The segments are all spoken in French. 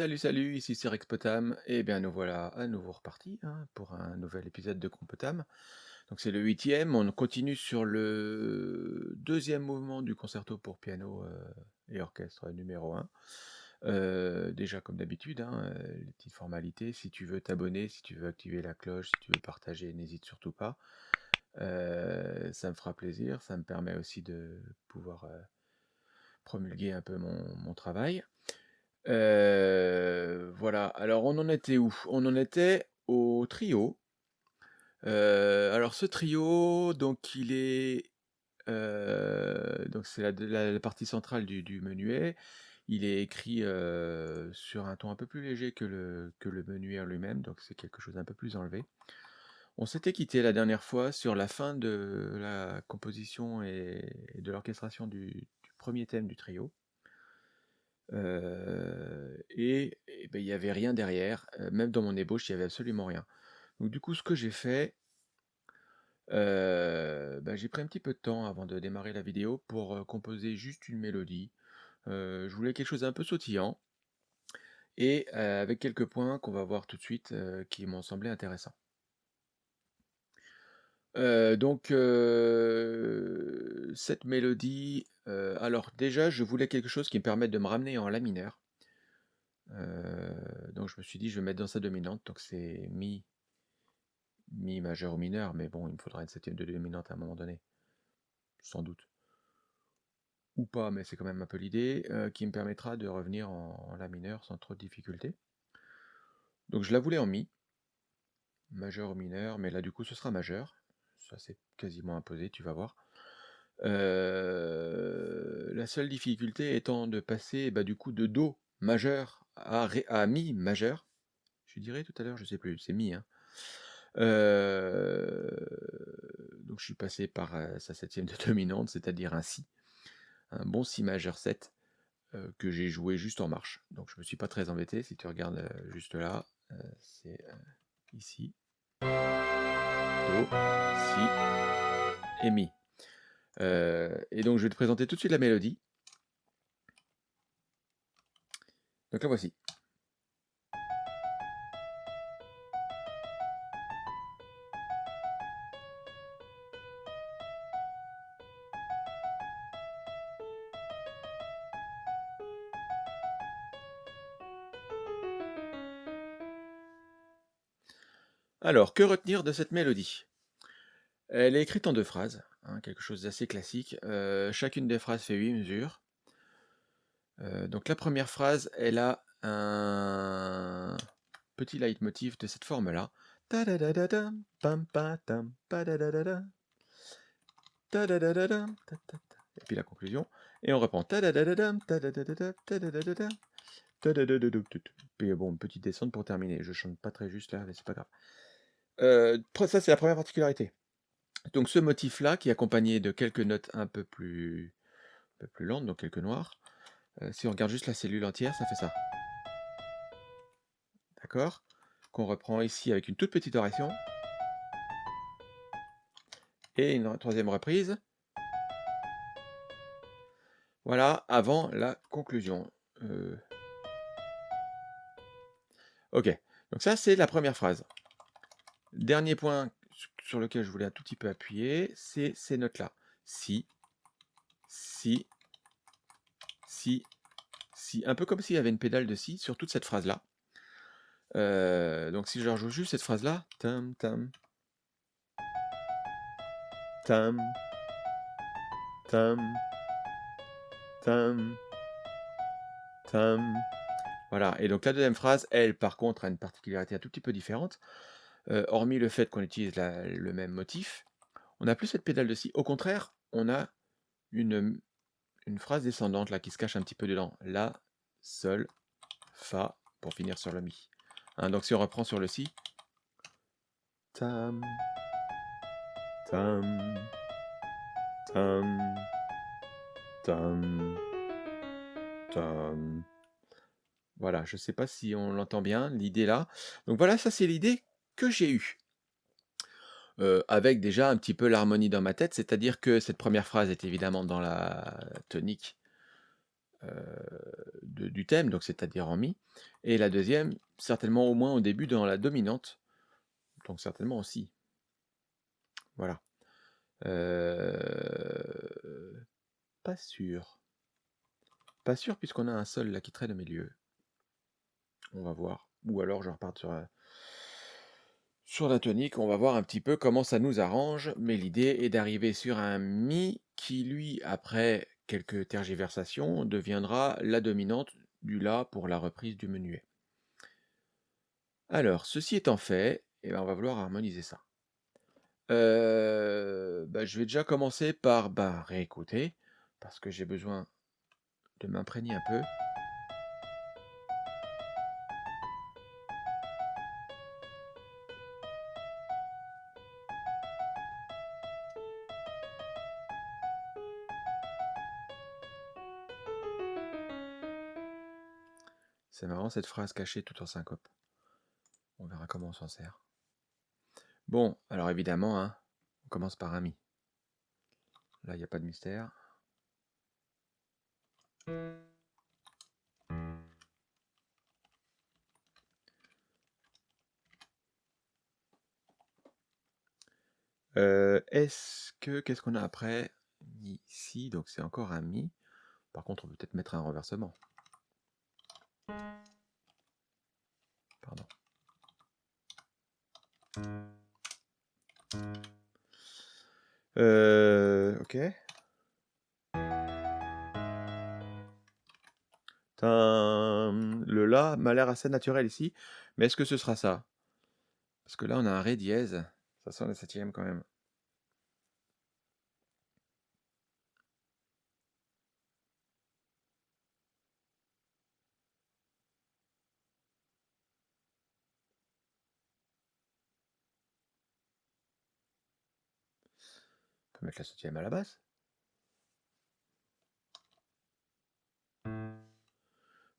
Salut, salut, ici c'est Rexpotam, et bien nous voilà à nouveau repartis hein, pour un nouvel épisode de Compotam. Donc c'est le huitième, on continue sur le deuxième mouvement du concerto pour piano euh, et orchestre numéro 1. Euh, déjà comme d'habitude, hein, euh, les petites formalités, si tu veux t'abonner, si tu veux activer la cloche, si tu veux partager, n'hésite surtout pas. ça me fera plaisir, ça me permet aussi de pouvoir promulguer un peu mon travail. Voilà, alors on en était où? On en était au trio. Alors ce trio, donc il est, donc c'est la la partie centrale du menuet. Il est écrit, sur un ton un peu plus léger que le que le menuet lui-même, donc c'est quelque chose d'un peu plus enlevé. On s'était quitté la dernière fois sur la fin de la composition et de l'orchestration du du 1er thème du trio et ben, il n'y avait rien derrière, même dans mon ébauche, il y avait absolument rien. Donc du coup, ce que j'ai fait bah, j'ai pris un petit peu de temps avant de démarrer la vidéo pour, composer juste une mélodie. je voulais quelque chose d'un peu sautillant et avec quelques points qu'on va voir tout de suite, qui m'ont semblé intéressants. Donc cette mélodie, alors déjà je voulais quelque chose qui me permette de me ramener en la mineur. donc je me suis dit je vais mettre dans sa dominante, donc c'est mi mi majeur ou mineur, mais bon il me faudra une septième de dominante à un moment donné, sans doute. Ou pas, mais c'est quand même un peu l'idée, qui me permettra de revenir en, la mineur sans trop de difficultés. Donc je la voulais en mi, majeur ou mineur, mais là du coup ce sera majeur, c'est quasiment imposé, tu vas voir. la seule difficulté étant de passer bah, du coup de Do majeur à, à Mi majeur. Je dirais tout à l'heure, je sais plus, c'est Mi. Hein. donc je suis passé par sa septième de dominante, c'est-à-dire un Si. Un bon Si majeur 7 que j'ai joué juste en marche. Donc je me suis pas très embêté. Si tu regardes juste là, c'est ici. Do, Si et Mi. et donc je vais te présenter tout de suite la mélodie. Donc la voici. Alors, que retenir de cette mélodie? Elle est écrite en deux phrases, hein, quelque chose d'assez classique. Euh, chacune des phrases fait 8 mesures. Euh, donc la première phrase, elle a un petit leitmotiv de cette forme-là. Et puis la conclusion. Et on reprend. Puis bon, petite descente pour terminer. Je chante pas très juste là, mais c'est pas grave. Euh, ça, c'est la première particularité. Donc ce motif-là, qui est accompagné de quelques notes un peu plus, un peu plus lentes, donc quelques noirs. Euh, si on regarde juste la cellule entière, ça fait ça. D'accord? Qu'on reprend ici avec une toute petite oration. Et une troisième reprise. Voilà, avant la conclusion. Euh. Ok, donc ça c'est la première phrase. Dernier point sur lequel je voulais un tout petit peu appuyer, c'est ces notes-là. Si, si, si, si. Un peu comme s'il y avait une pédale de si sur toute cette phrase-là. Euh, donc si je rejoue juste cette phrase-là, tam, tam, tam, tam, tam, tam. Voilà, et donc la deuxième phrase, elle, par contre, a une particularité un tout petit peu différente hormis le fait qu'on utilise le même motif, on n'a plus cette pédale de si. Au contraire, on a une, phrase descendante là qui se cache un petit peu dedans. La, Sol, Fa, pour finir sur le Mi. Hein, donc si on reprend sur le Si, tam, tam, tam, tam, tam. Voilà, je ne sais pas si on l'entend bien, l'idée là. Donc voilà, ça c'est l'idée que j'ai eu. avec déjà un petit peu l'harmonie dans ma tête, c'est-à-dire que cette première phrase est évidemment dans la tonique du thème, donc c'est-à-dire en Mi, et la deuxième, certainement au moins au début dans la dominante, donc certainement aussi. Voilà. pas sûr. Pas sûr puisqu'on a un sol là qui traîne au milieu. On va voir. Ou alors je repars sur, sur la tonique. On va voir un petit peu comment ça nous arrange. Mais l'idée est d'arriver sur un Mi qui, lui, après quelques tergiversations, deviendra la dominante du La pour la reprise du menuet. Alors, ceci étant fait, eh ben, on va vouloir harmoniser ça. Euh, bah, je vais déjà commencer par bah, réécouter, parce que j'ai besoin de m'imprégner un peu. Marrant cette phrase cachée tout en syncope. On verra comment on s'en sert. Bon, alors évidemment, hein, on commence par un mi. Là, il n'y a pas de mystère. Euh, est-ce que qu'est-ce qu'on a après? Ici, donc c'est encore un mi. Par contre, on peut peut-être mettre un renversement. Pardon. Euh, ok. Le La m'a l'air assez naturel ici, mais est-ce que ce sera ça? Parce que là, on a un Ré dièse, ça sent la septième quand même. Peut mettre la septième à la basse.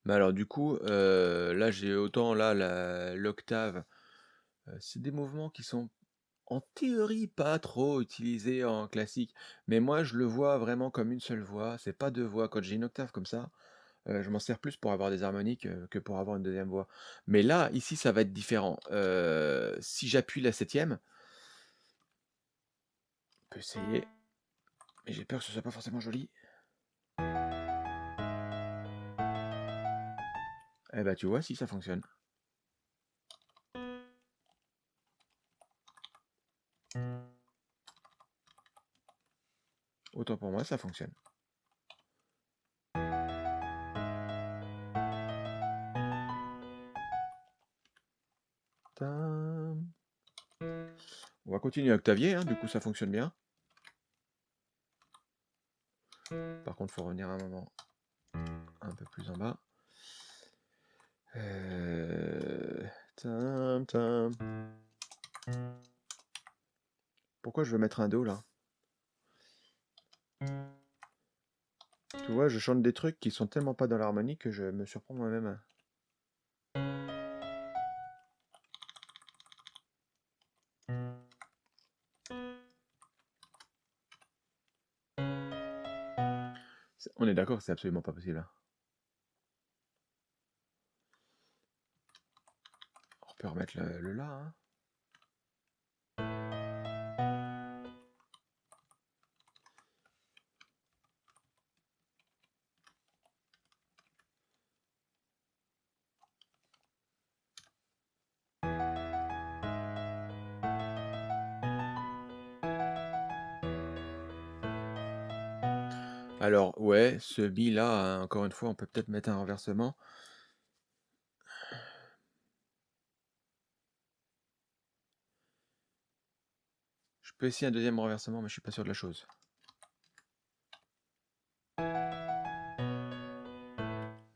Mais alors du coup, euh, là j'ai autant là l'octave, euh, c'est des mouvements qui sont en théorie pas trop utilisés en classique, mais moi je le vois vraiment comme une seule voix, c'est pas deux voix. Quand j'ai une octave comme ça, euh, je m'en sers plus pour avoir des harmoniques que pour avoir une deuxième voix. Mais là, ici, ça va être différent. si j'appuie la septième, peut essayer, mais j'ai peur que ce soit pas forcément joli. Eh bah tu vois si ça fonctionne. Autant pour moi, ça fonctionne. On va continuer à Octavier, hein, du coup ça fonctionne bien. Par contre, il faut revenir un moment un peu plus en bas. Euh, Pourquoi je veux mettre un Do là? Tu vois, je chante des trucs qui sont tellement pas dans l'harmonie que je me surprends moi-même. D'accord, c'est absolument pas possible. Hein. peut remettre le, là. Hein. Alors, ouais, ce bi là, hein, encore une fois, on peut peut-être mettre un renversement. peux essayer un deuxième renversement, mais je suis pas sûr de la chose.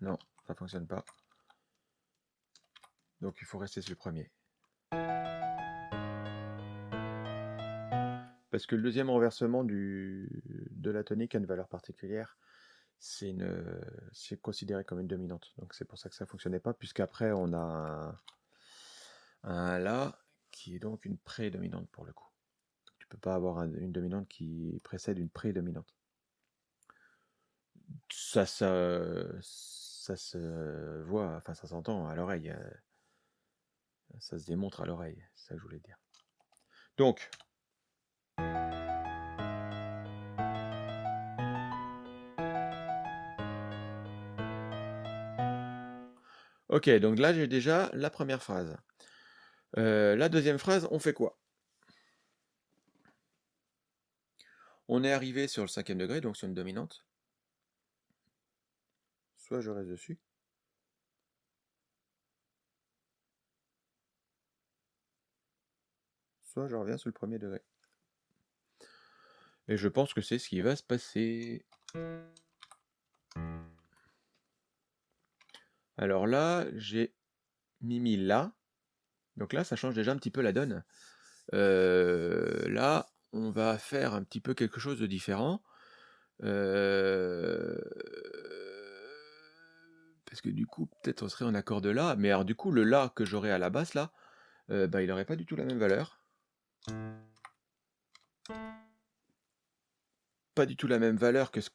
Non, ça fonctionne pas. Donc il faut rester sur le premier. Parce que le deuxième renversement de la tonique a une valeur particulière. C'est considéré comme une dominante. Donc c'est pour ça que ça fonctionnait pas, puisqu'après on a un, La qui est donc une prédominante pour le coup pas avoir une dominante qui précède une prédominante. Ça ça ça se voit, enfin ça s'entend à l'oreille, heu ça se démontre à l'oreille, c'est ça que je voulais dire. Donc OK, donc là, j'ai déjà la 1re phrase. Heu, la 2e phrase, on fait quoi? On est arrivé sur le 5e degré, donc sur une dominante. Soit je reste dessus. Soit je reviens sur le 1er degré. Et je pense que c'est ce qui va se passer. Alors là, j'ai mis mi la. Donc là, ça change déjà un petit peu la donne. Heu, là, on va faire un petit peu quelque chose de différent. Heu parce que du coup, peut-être on serait en accord de la, mais alors du coup, le la que j'aurais à la basse là, bah, il aurait pas du tout la même valeur. Pas du tout la même valeur que ce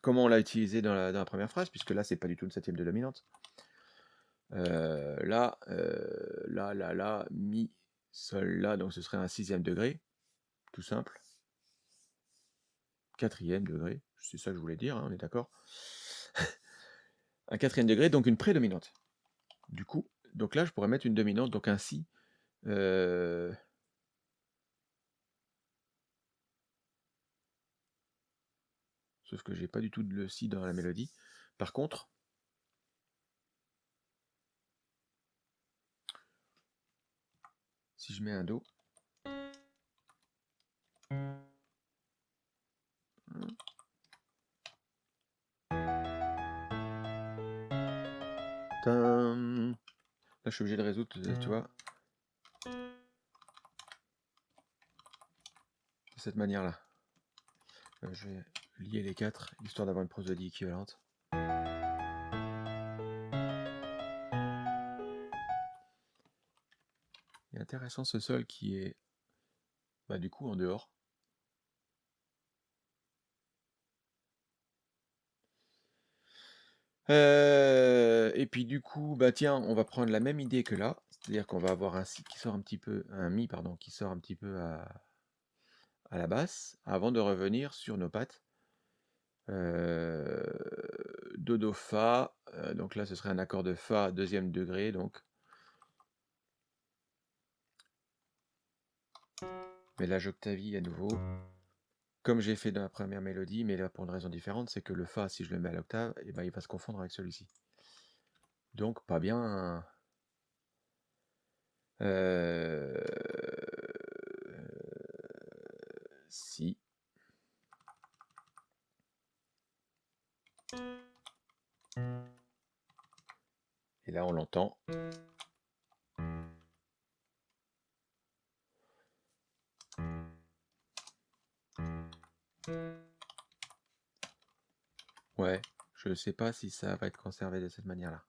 comment on l'a utilisé dans la 1re phrase, puisque là, c'est pas du tout une 7e de dominante. Heu, là, heu, la, la, la, mi, sol, la, donc ce serait un 6e degré, tout simple. 4e degré, c'est ça que je voulais dire, hein, on est d'accord? Un 4e degré, donc une prédominante. Du coup, donc là, je pourrais mettre une dominante, donc un si, heu Sauf que j'ai pas du tout de le si dans la mélodie. Par contre si je mets un do. Là, je suis obligé de résoudre, tu vois? De cette manière-là. Heu, je vais lier les 4, histoire d'avoir une prosodie équivalente. Intéressant ce sol qui est, bah, du coup en dehors. Heu et puis du coup, bah, tiens, on va prendre la même idée que là, c'est-à-dire qu'on va avoir un qui sort un petit peu un mi pardon, qui sort un petit peu à à la basse, avant de revenir sur nos pattes. Heu, do, do, fa, heu, donc là, ce serait un accord de fa 2e degré donc. Mais là, j'octavie à nouveau. Comme j'ai fait dans la 1re mélodie, mais là pour une raison différente, c'est que le fa, si je le mets à l'octave, et ben, il va se confondre avec celui-ci. Donc pas bien. Heu si. Et là, on l'entend. Ouais, je sais pas si ça va être conservé de cette manière-là.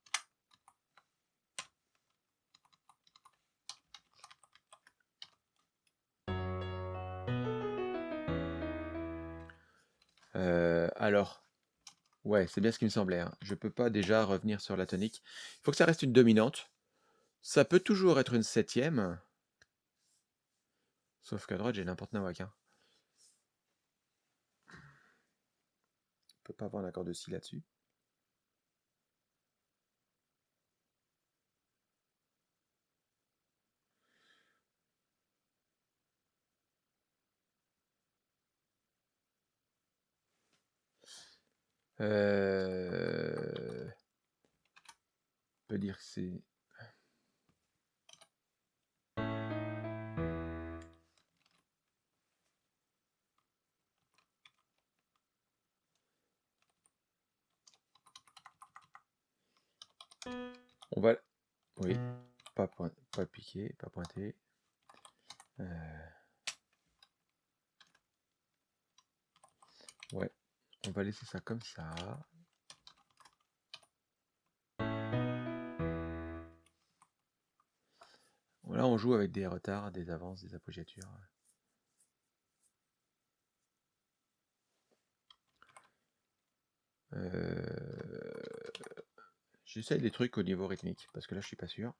Heu, alors, ouais, c'est bien ce qui me semblait, hein. Je peux pas déjà revenir sur la tonique. Il faut que ça reste une dominante. Ça peut toujours être une 7e. Sauf qu'à droite, j'ai n'importe nawak, hein. On peut pas avoir un accord de si là-dessus. Heu on peut dire que c'est On va oui, pas point pas piqué, pas pointé. Heu Ouais, on va laisser ça comme ça. Là, on joue avec des retards, des avances, des appoggiatures. Euh, J'essaye des trucs au niveau rythmique, parce que là, je suis pas sûr.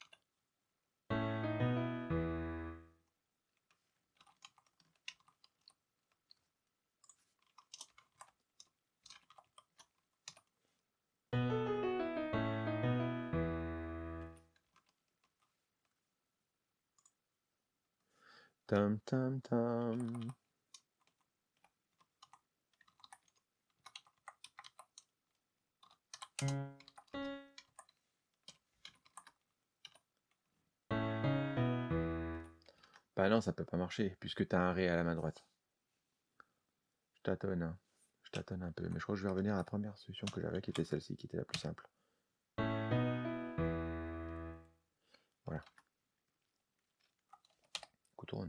Tam tam. Bah non, ça peut pas marcher, puisque tu as un Ré à la main droite. Je tâtonne, hein. je tâtonne un peu, mais je crois que je vais revenir à la première solution que j'avais, qui était celle-ci, qui était la plus simple. Voilà. Couteau à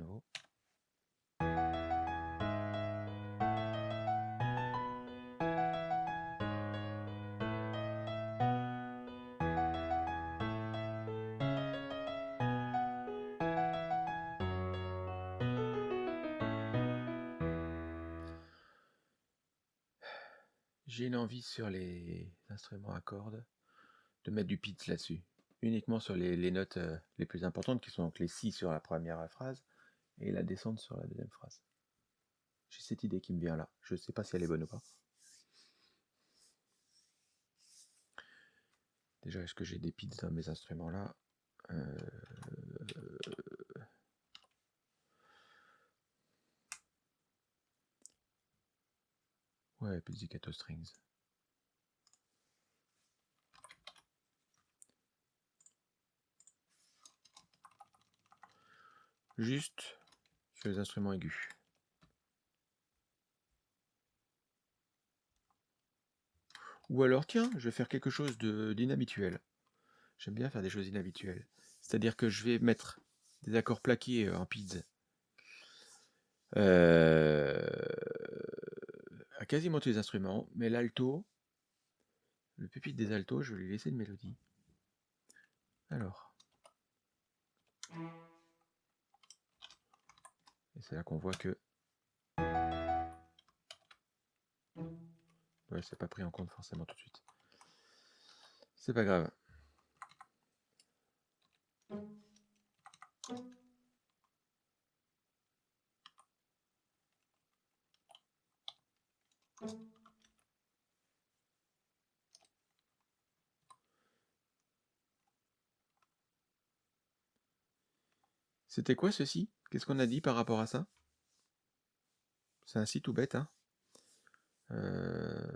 envie sur les instruments à cordes de mettre du pitch là-dessus. Uniquement sur les, notes euh, les plus importantes, qui sont donc les si sur la première phrase et la descente sur la deuxième phrase. J'ai cette idée qui me vient là. Je ne sais pas si elle est bonne ou pas. Déjà, est-ce que j'ai des pits dans mes instruments là? Euh, Ouais, pizzicato strings. Juste sur les instruments aigus. Ou alors, tiens, je vais faire quelque chose d'inhabituel. J'aime bien faire des choses inhabituelles. C'est-à-dire que je vais mettre des accords plaqués euh, en pizza. Euh, à quasiment tous les instruments, mais l'alto, le pupitre des altos, je vais lui laisser une mélodie. C'est là qu'on voit que. Ouais, c'est pas pris en compte forcément tout de suite. C'est pas grave. C'était quoi ceci? Qu'est-ce qu'on a dit par rapport à ça? C'est un site tout bête, hein. Euh,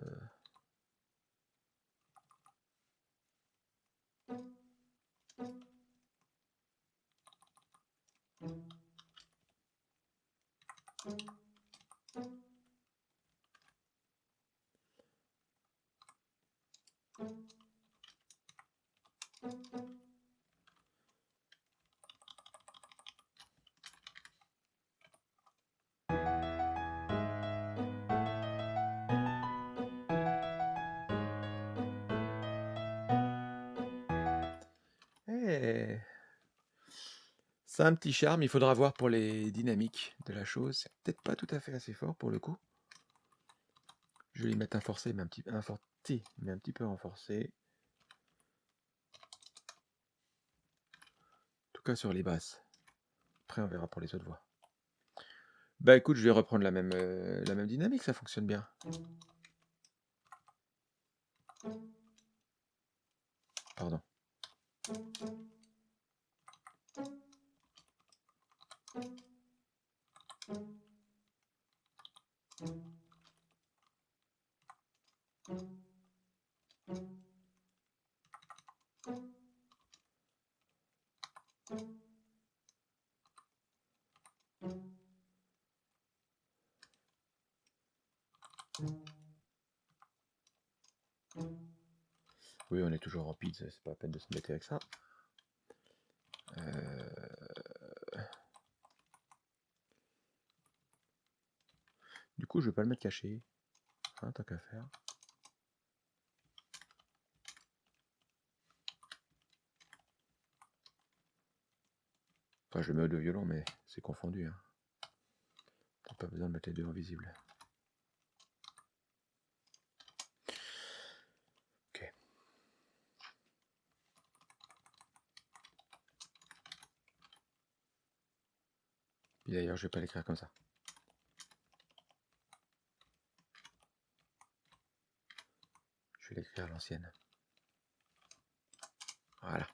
Petit charme, il faudra voir pour les dynamiques de la chose. C'est peut-être pas tout à fait assez fort pour le coup. Je vais y mettre un forcé, mais un petit, mais un petit peu renforcé. En tout cas sur les basses. Après on verra pour les autres voix. Bah écoute, je vais reprendre la même, euh, la même dynamique, ça fonctionne bien. Pardon. Oui, on est toujours en pizza, c'est pas la peine de se mettre avec ça. Euh, Du coup, je vais pas le mettre caché. Hein, tant qu'à faire. Enfin, je le mets deux violons, mais c'est confondu. Hein. T'as pas besoin de mettre les deux invisibles. Ok. D'ailleurs, je vais pas l'écrire comme ça. Vais l'écrire à l'ancienne. Voilà.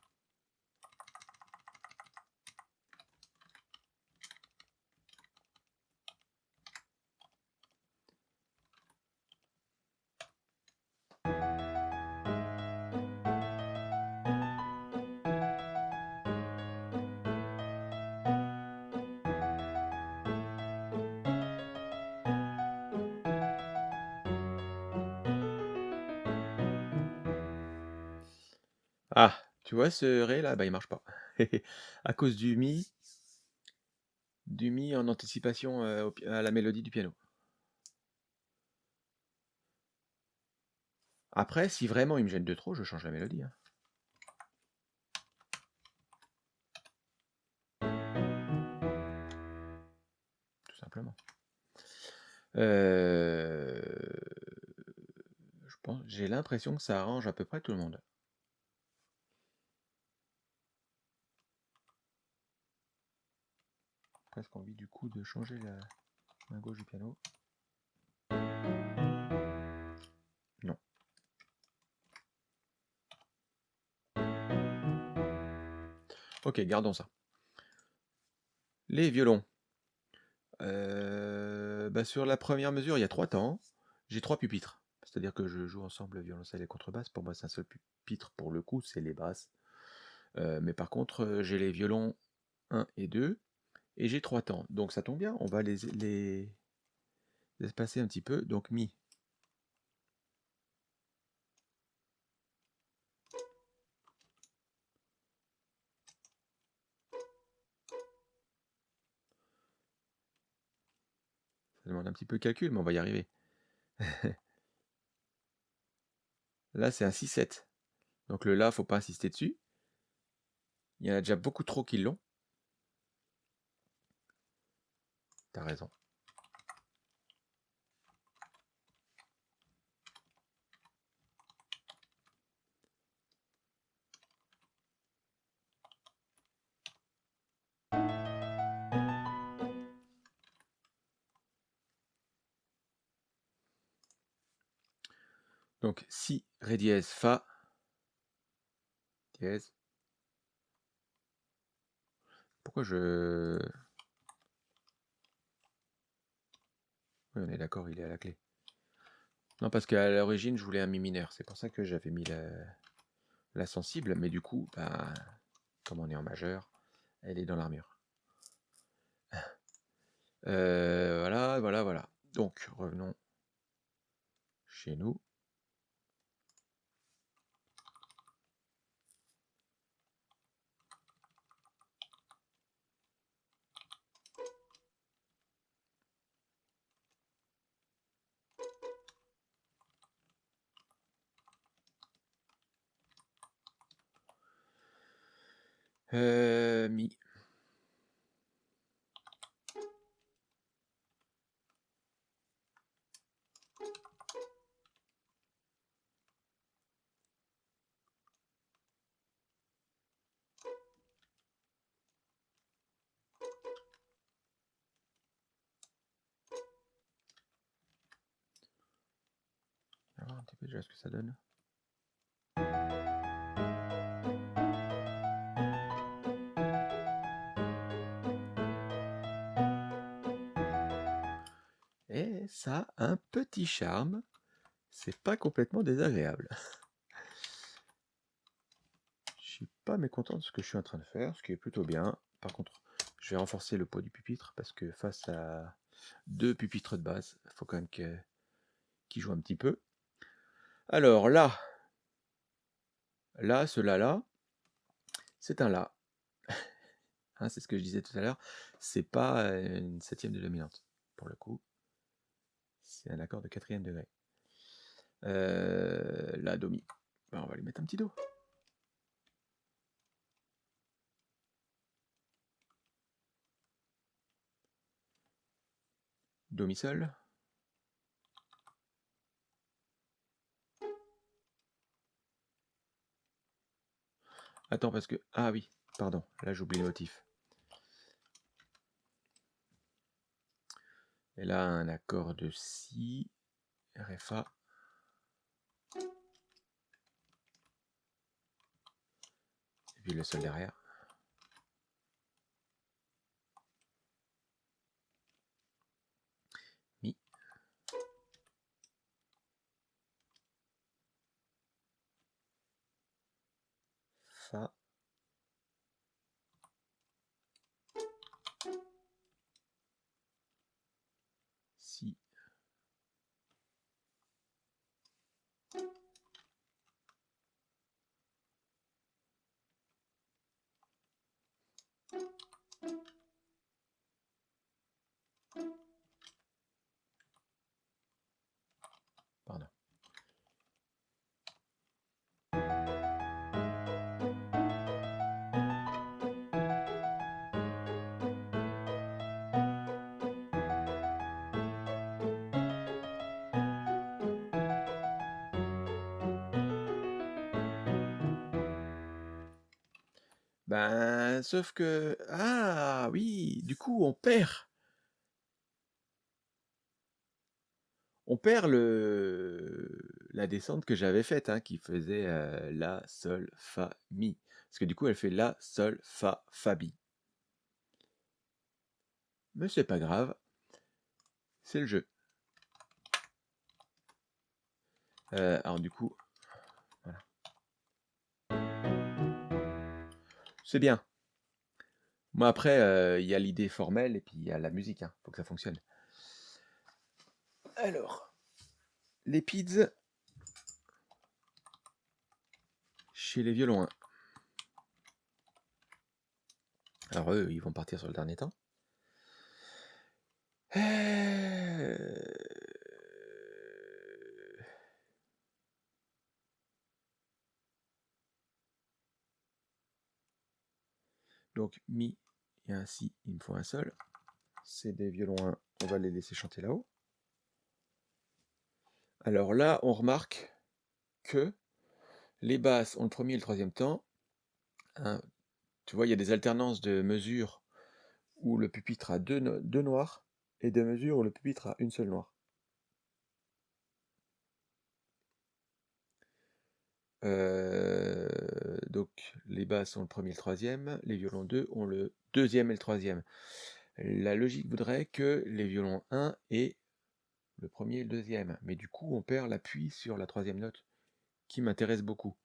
Ah, tu vois ce ré là, bah il marche pas. à cause du mi, du mi en anticipation euh, à la mélodie du piano. Après, si vraiment il me gêne de trop, je change la mélodie. hein. Tout simplement. Euh, j'ai l'impression que ça arrange à peu près tout le monde. Presque envie du coup de changer la main gauche du piano. Non. Ok, gardons ça. Les violons. Euh, bah, sur la première mesure, il y a trois temps. J'ai trois pupitres. C'est-à-dire que je joue ensemble violoncelle et contrebasse. Pour moi, c'est un seul pupitre pour le coup, c'est les basses. Euh, mais par contre, euh, j'ai les violons 1 et 2. Et j'ai trois temps. Donc ça tombe bien, on va les, espacer un petit peu. Donc Mi. Ça demande un petit peu de calcul, mais on va y arriver. Là, c'est un 6-7. Donc le La, faut pas insister dessus. Il y en a déjà beaucoup trop qui l'ont. T'as raison. Donc Si, Ré dièse, Fa, dièse. Pourquoi je... On est d'accord, il est à la clé. Non, parce qu'à l'origine, je voulais un Mi mineur. C'est pour ça que j'avais mis la... la sensible. Mais du coup, bah, comme on est en majeur, elle est dans l'armure. Euh, voilà, voilà, voilà. Donc, revenons chez nous. Euh, mi. On va voir un petit peu déjà ce que ça donne. Ça a un petit charme. C'est pas complètement désagréable. Je suis pas mécontent de ce que je suis en train de faire, ce qui est plutôt bien. Par contre, je vais renforcer le poids du pupitre parce que face à deux pupitres de base, il faut quand même qu'il qu joue un petit peu. Alors là, là, ce là là, c'est un la. Hein, c'est ce que je disais tout à l'heure. C'est pas une septième de dominante pour le coup. C'est un accord de quatrième degré. Euh, la do mi. Ben, on va lui mettre un petit do. Do mi sol. Attends, parce que... Ah oui, pardon, là j'oublie le motif. Et là, un accord de Si, RFA. Et puis le sol derrière. Pardon. Ben, sauf que... Ah oui, du coup, on perd. On perd le... la descente que j'avais faite, hein, qui faisait euh, La, Sol, Fa, Mi. Parce que du coup, elle fait La, Sol, Fa, Fa, Mi. Mais c'est pas grave. C'est le jeu. Euh, alors du coup, C'est bien. Moi après, euh, il y a l'idée formelle et puis il y a la musique. Il faut que ça fonctionne. Alors, les pids chez les violons 1. Alors eux, ils vont partir sur le dernier temps. Euh, Donc Mi et un Si, il me faut un Sol. C'est des violons 1, on va les laisser chanter là-haut. Alors là, on remarque que les basses ont le premier et le troisième temps. Hein, tu vois, il y a des alternances de mesures où le pupitre a deux, deux noirs et de mesures où le pupitre a une seule noire. Euh, donc les basses ont le premier et le troisième, les violons 2 ont le deuxième et le troisième. La logique voudrait que les violons 1 aient le premier et le deuxième, mais du coup on perd l'appui sur la troisième note qui m'intéresse beaucoup.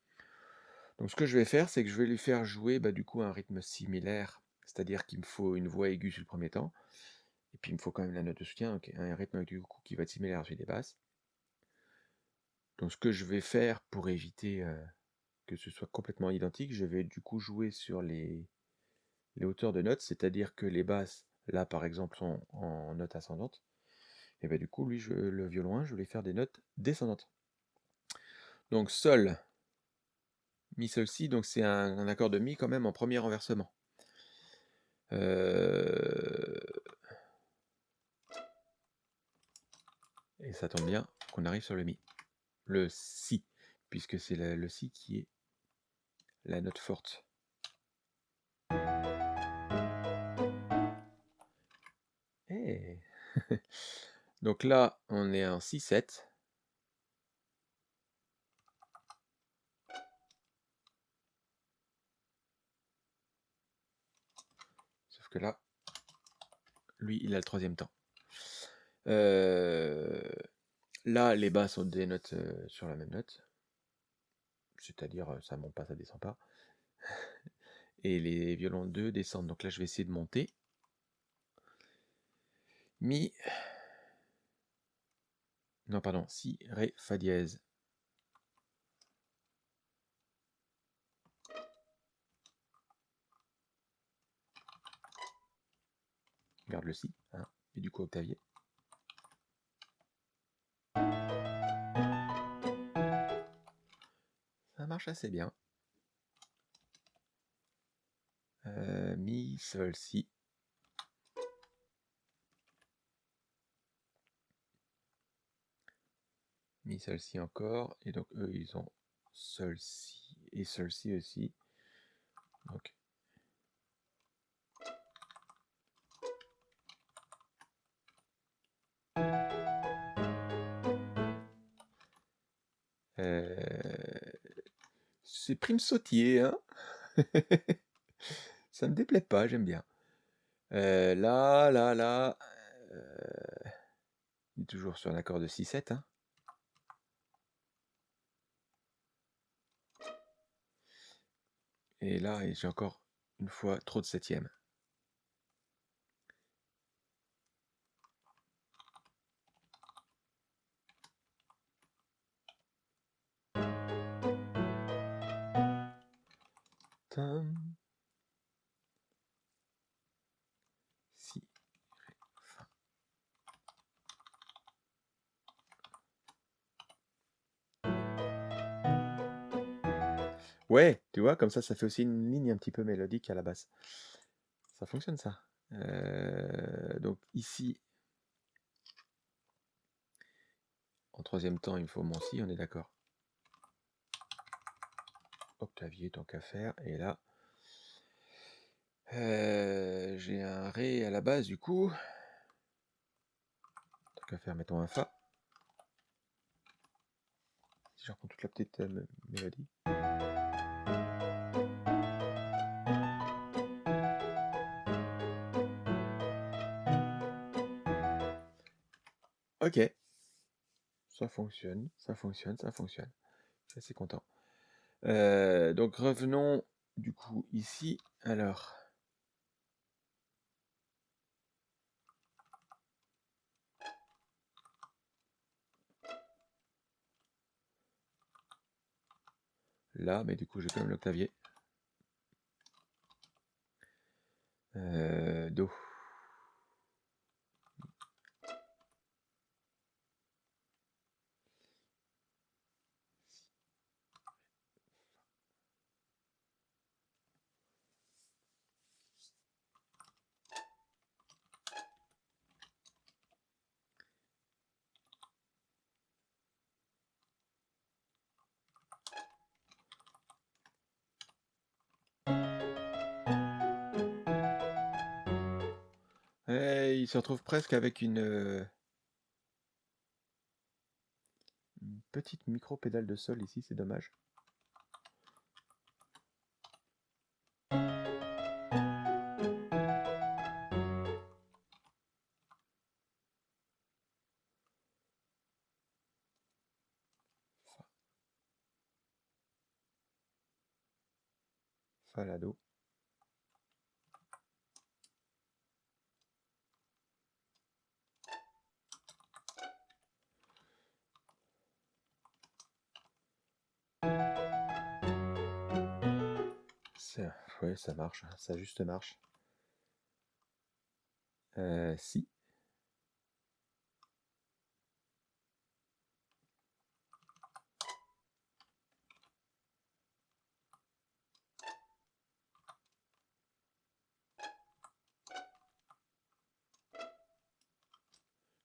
Donc ce que je vais faire, c'est que je vais lui faire jouer bah, du coup un rythme similaire, c'est-à-dire qu'il me faut une voix aiguë sur le premier temps, et puis il me faut quand même la note de soutien, un rythme du coup qui va être similaire à celui des basses. Donc ce que je vais faire pour éviter euh, que ce soit complètement identique, je vais du coup jouer sur les, hauteurs de notes, c'est-à-dire que les basses, là par exemple, sont en note ascendante, et bien du coup, lui, je- le violon 1, je vais faire des notes descendantes. Donc Sol, Mi, Sol, Si, donc c'est un, accord de Mi quand même en premier renversement. Euh, Et ça tombe bien qu'on arrive sur le Mi. Le Si, puisque c'est le Si qui est la note forte. Eh. Donc là, on est en 6-7. Sauf que là, lui, il a le troisième temps. Euh, Là, les basses sont des notes euh, sur la même note. C'est-à-dire, euh, ça monte pas, ça descend pas. Et les violons 2 descendent. Donc là, je vais essayer de monter. Mi. Non, pardon. Si, Ré, Fa dièse. Garde le Si. hein, et du coup, octavier. Ça marche assez bien. Mi, sol, si. Mi, sol, si encore. Et donc eux, ils ont sol, si et sol, si aussi. C'est prime sautier, hein Ça me déplaît pas, j'aime bien. Euh, là, là, là... Euh, on est toujours sur un accord de 6-7, hein Et là, j'ai encore une fois trop de septième. Ouais, tu vois, comme ça, ça fait aussi une ligne un petit peu mélodique à la basse. Ça fonctionne ça. Euh, donc ici, en troisième temps, il me faut mon si, on est d'accord. Octavier, tant qu'à faire. Et là, euh, j'ai un Ré à la base du coup. Tant qu'à faire, mettons un Fa. Si je reprends toute la petite euh, mélodie. Ok. Ça fonctionne, ça fonctionne, ça fonctionne. Je suis assez content. Euh, donc revenons du coup ici. Alors. Là, mais du coup j'ai quand même l'octavier. Euh, Do. Se retrouve presque avec une, petite micro-pédale de sol ici, c'est dommage. Falado. Ça marche, ça juste marche. Euh, si.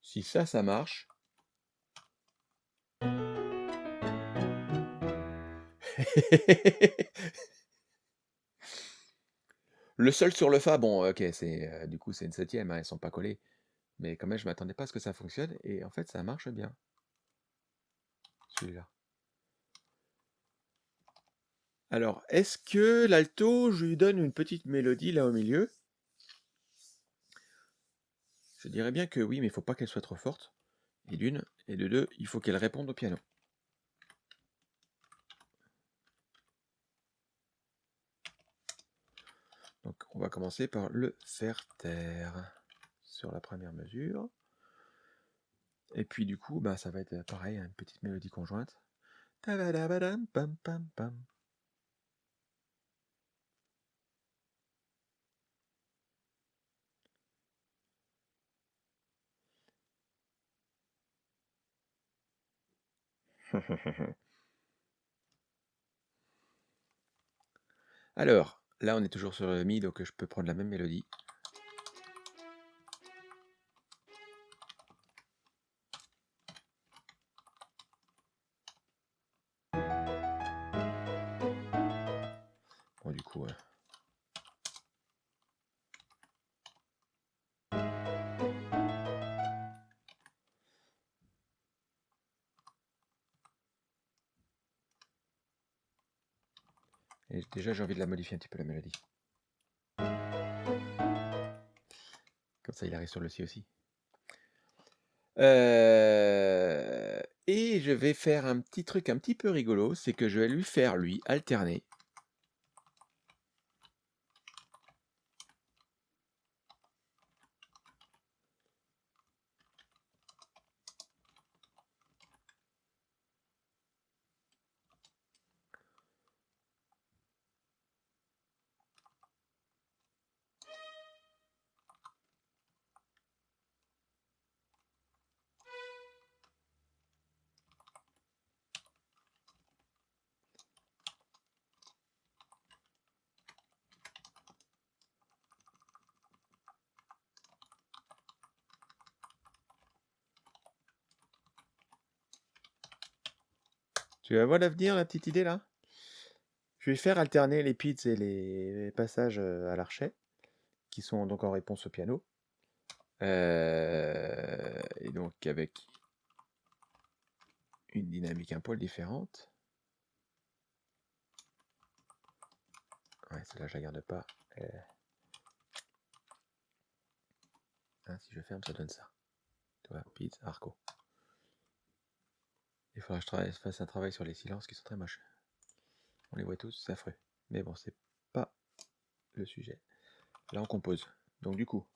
Si ça, ça marche. Le sol sur le Fa, bon, ok, c'est euh, du coup c'est une septième, hein, ils sont pas collés. Mais quand même, je m'attendais pas à ce que ça fonctionne, et en fait, ça marche bien. Celui-là. Alors, est-ce que l'alto, je lui donne une petite mélodie là au milieu? Je dirais bien que oui, mais il faut pas qu'elle soit trop forte. Et d'une, et de deux, il faut qu'elle réponde au piano. Donc on va commencer par le faire taire sur la première mesure. Et puis du coup, bah, ça va être pareil, une petite mélodie conjointe. Alors, Là, on est toujours sur le Mi, donc je peux prendre la même mélodie. J'ai envie de la modifier un petit peu la mélodie. Comme ça, il arrive sur le si aussi. Euh, Et je vais faire un petit truc un petit peu rigolo, c'est que je vais lui faire, lui, alterner. Tu vas voir l'avenir, la petite idée là Je vais faire alterner les pits et les passages à l'archet, qui sont donc en réponse au piano. Et donc avec une dynamique un poil différente. Ouais, celle-là, je la garde pas. Euh. Ah, si je ferme, ça donne ça. Tu vois, Pete, Arco. Il faudra que je fasse un travail sur les silences qui sont très moches. On les voit tous, c'est affreux. Mais bon, c'est pas le sujet. Là, on compose. Donc du coup.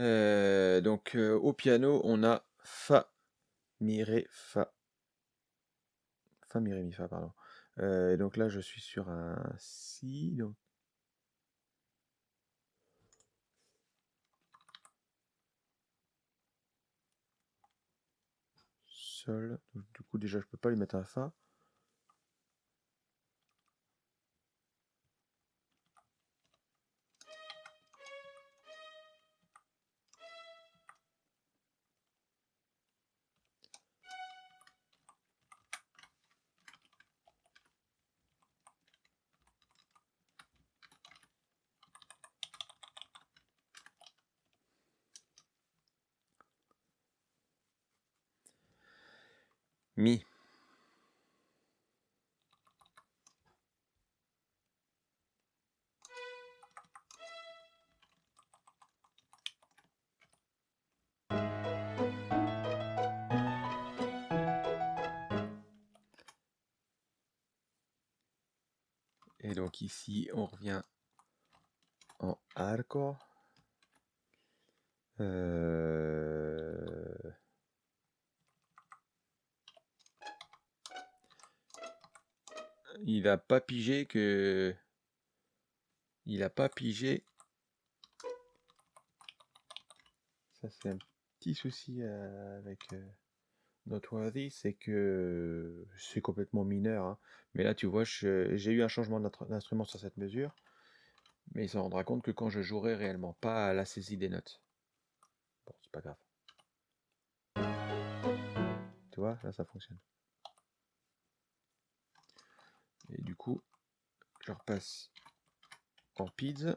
Euh, donc euh, au piano, on a Fa, Mi, Ré, Fa. Fa, Mi, Ré, Mi, Fa, pardon. Euh, donc là, je suis sur un Si. Donc Donc, du coup, déjà, je peux pas lui mettre un Fa. Mi. Et donc ici, on revient en arco. Euh, Il a pas pigé que... Il a pas pigé... Ça c'est un petit souci euh, avec euh, Noteworthy, c'est que c'est complètement mineur. hein. Mais là tu vois, j'ai eu un changement d'instru- d'instrument sur cette mesure. Mais il s'en rendra compte que quand je jouerai réellement, pas à la saisie des notes. Bon, c'est pas grave. Tu vois, là ça fonctionne. Et du coup, je repasse en PIDS.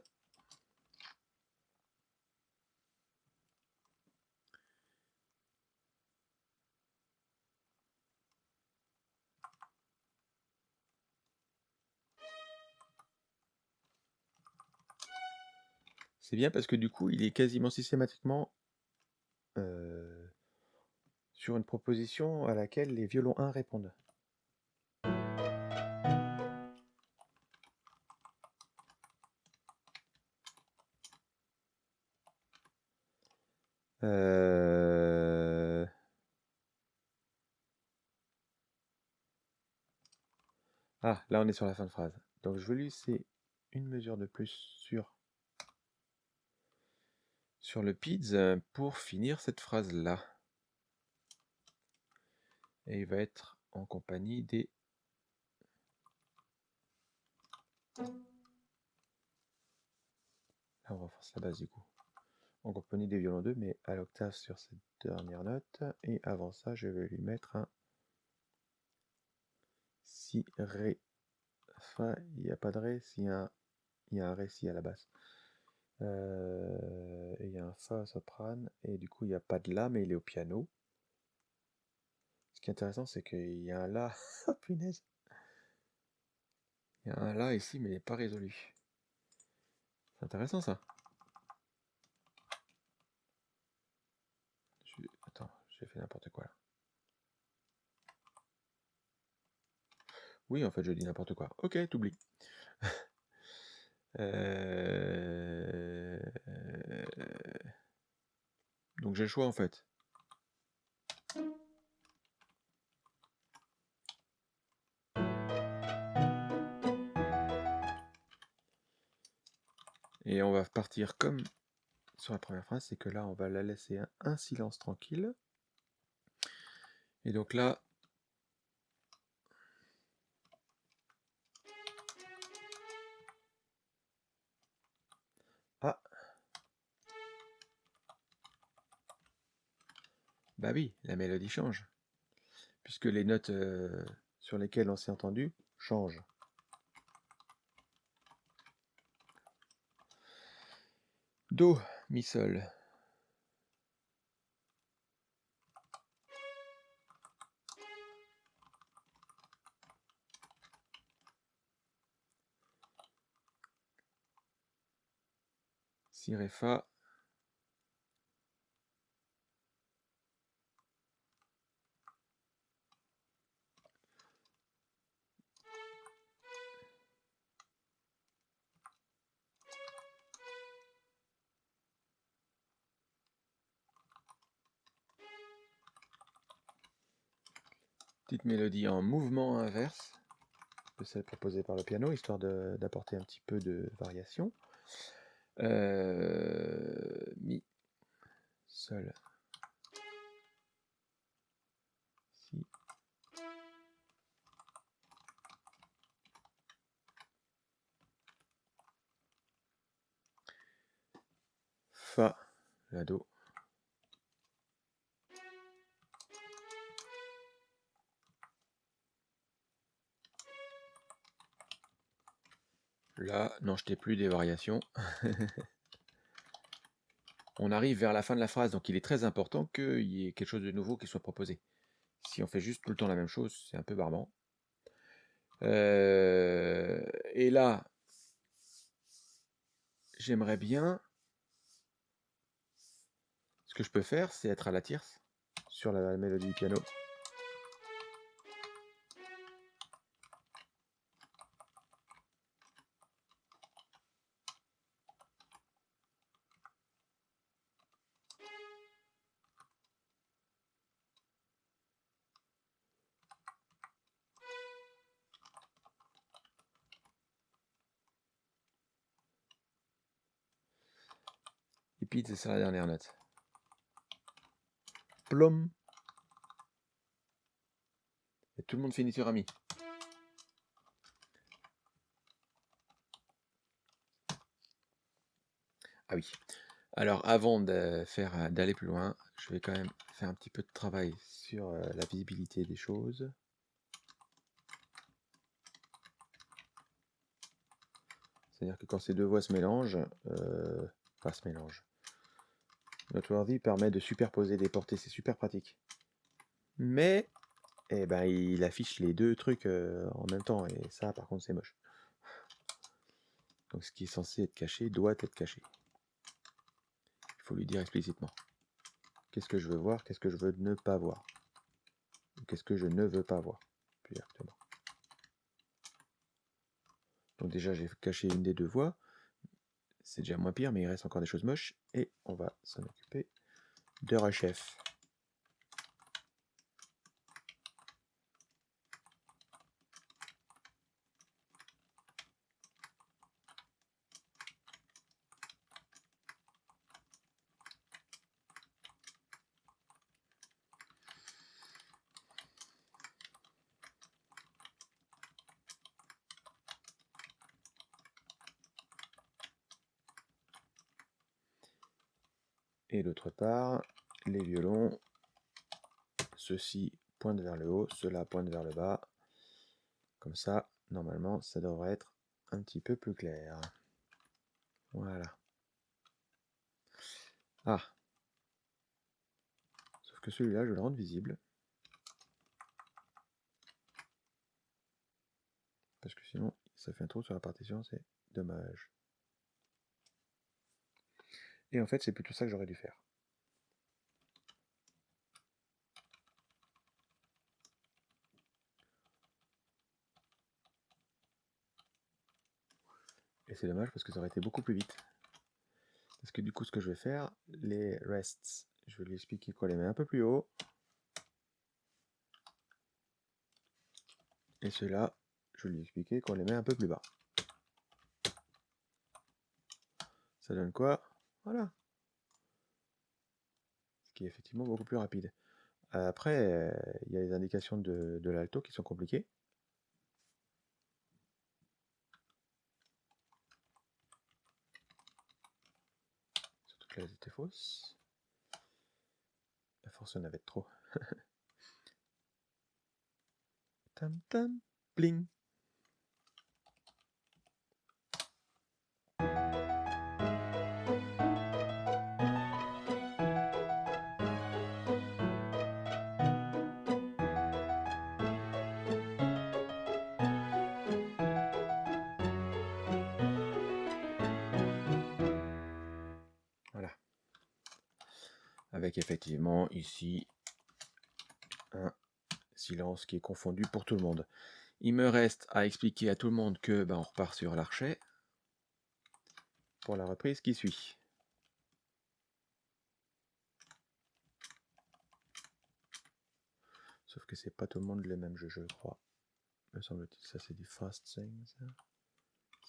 C'est bien parce que du coup, il est quasiment systématiquement euh, sur une proposition à laquelle les violons 1 répondent. Euh, Ah, là on est sur la fin de phrase. Donc je vais lui laisser une mesure de plus sur, le PIDS pour finir cette phrase-là. Et il va être en compagnie des... Là on renforce la base du coup. En compagnie des violons 2, mais à l'octave sur cette dernière note. Et avant ça, je vais lui mettre un Si, Ré, Fa. Il n'y a pas de Ré, s'il y un, il y a un Ré, si à la basse. Euh, et il y a un Fa soprane, et du coup il n'y a pas de La, mais il est au piano. Ce qui est intéressant, c'est qu'il y a un là. Oh punaise. Il y a un là ici, mais il n'est pas résolu. C'est intéressant ça. N'importe quoi. Oui, en fait, je dis n'importe quoi. Ok, t'oublies. Euh, donc j'ai le choix en fait. Et on va partir comme sur la première phrase, c'est que là, on va la laisser un, silence tranquille. Et donc là, ah, bah oui, la mélodie change, puisque les notes euh, sur lesquelles on s'est entendu changent. Do, mi sol. Si, ré, fa. Petite mélodie en mouvement inverse de celle proposée par le piano, histoire d'apporter un petit peu de variation. Euh, mi, sol, si, fa, la do. Là, non, je t'ai plus des variations. on arrive vers la fin de la phrase, donc il est très important qu'il y ait quelque chose de nouveau qui soit proposé. Si on fait juste tout le temps la même chose, c'est un peu barbant. Euh, et là, j'aimerais bien... Ce que je peux faire, c'est être à la tierce sur la mélodie du piano. C'est la dernière note. Plom. Et tout le monde finit sur ami. Ah oui. Alors avant de faire d'aller plus loin, je vais quand même faire un petit peu de travail sur euh, la visibilité des choses. C'est-à-dire que quand ces deux voix se mélangent, euh, pas se mélangent, Noteworthy permet de superposer des portées, c'est super pratique. Mais, eh ben, il affiche les deux trucs euh, en même temps, et ça, par contre, c'est moche. Donc ce qui est censé être caché doit être caché. Il faut lui dire explicitement. Qu'est-ce que je veux voir, qu'est-ce que je veux ne pas voir? Qu'est-ce que je ne veux pas voir, plus. Donc déjà, j'ai caché une des deux voies. C'est déjà moins pire, mais il reste encore des choses moches. Et on va s'en occuper de rechef. les violons, ceux-ci pointent vers le haut, ceux-là pointent vers le bas. Comme ça, normalement, ça devrait être un petit peu plus clair. Voilà. Ah. Sauf que celui-là, je le rends visible. Parce que sinon, ça fait un trou sur la partition, c'est dommage. Et en fait, c'est plutôt ça que j'aurais dû faire. C'est dommage parce que ça aurait été beaucoup plus vite. Parce que du coup, ce que je vais faire, les rests, je vais lui expliquer qu'on les met un peu plus haut. Et ceux-là, je vais lui expliquer qu'on les met un peu plus bas. Ça donne quoi? Voilà. Ce qui est effectivement beaucoup plus rapide. Après, il y a les indications de, de l'alto qui sont compliquées. Elles étaient fausses. La force en avait trop. tam tam, bling. Avec effectivement ici un silence qui est confondu pour tout le monde. Il me reste à expliquer à tout le monde que ben, on repart sur l'archet pour la reprise qui suit. Sauf que c'est pas tout le monde le même jeu, je crois. Me semble-t-il, ça c'est du fast thing, ça.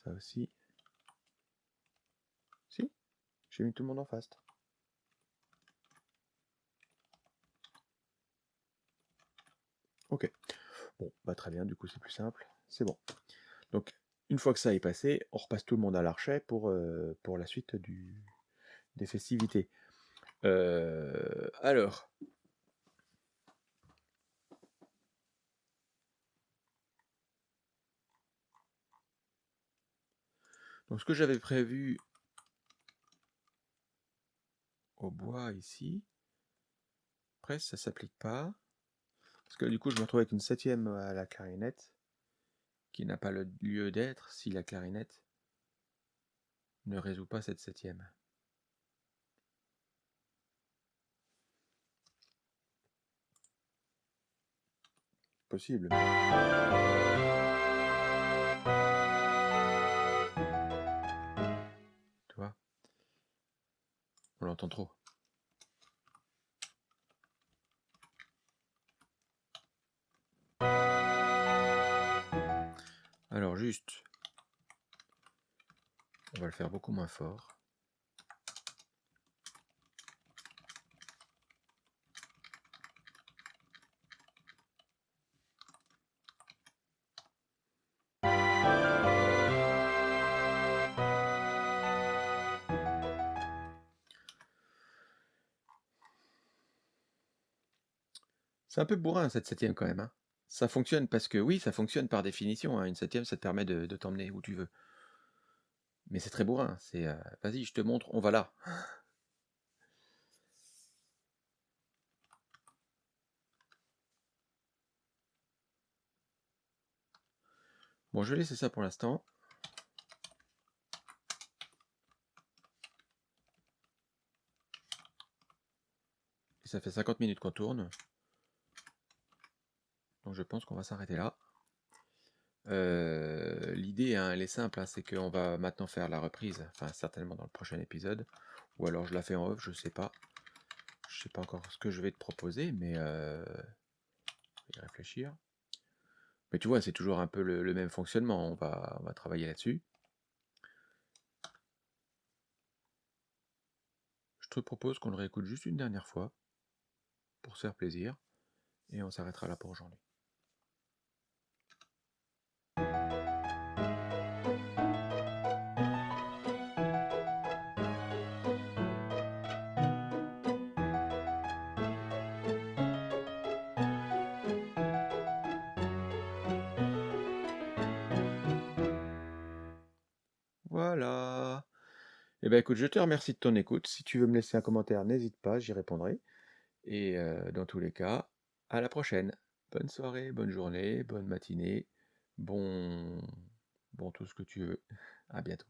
Ça aussi. Si J'ai mis tout le monde en fast. Ok. Bon, bah très bien, du coup c'est plus simple. C'est bon. Donc, une fois que ça est passé, on repasse tout le monde à l'archet pour, euh, la suite des festivités. Euh, alors. Donc ce que j'avais prévu au bois ici, après ça s'applique pas. Parce que du coup, je me retrouve avec une septième à la clarinette, qui n'a pas le lieu d'être si la clarinette ne résout pas cette septième. Possible. Tu vois? On l'entend trop. Alors juste, on va le faire beaucoup moins fort. C'est un peu bourrin cette septième quand même. Hein. Ça fonctionne parce que oui, ça fonctionne par définition. hein, Une septième, ça te permet de, t'emmener où tu veux. Mais c'est très bourrin. Vas-y, je te montre, on va là. Bon, je vais laisser ça pour l'instant. Ça fait 50 minutes qu'on tourne. Donc je pense qu'on va s'arrêter là. Euh, L'idée, hein, elle est simple, hein, c'est qu'on va maintenant faire la reprise, enfin certainement dans le prochain épisode, ou alors je la fais en off, je sais pas. Je sais pas encore ce que je vais te proposer, mais euh, je vais y réfléchir. Mais tu vois, c'est toujours un peu le, le même fonctionnement, on va, on va travailler là-dessus. Je te propose qu'on le réécoute juste une dernière fois, pour se faire plaisir, et on s'arrêtera là pour aujourd'hui. Eh ben je te remercie de ton écoute. Si tu veux me laisser un commentaire, n'hésite pas, j'y répondrai. Et euh, dans tous les cas, à la prochaine. Bonne soirée, bonne journée, bonne matinée, Bon bon tout ce que tu veux. À bientôt.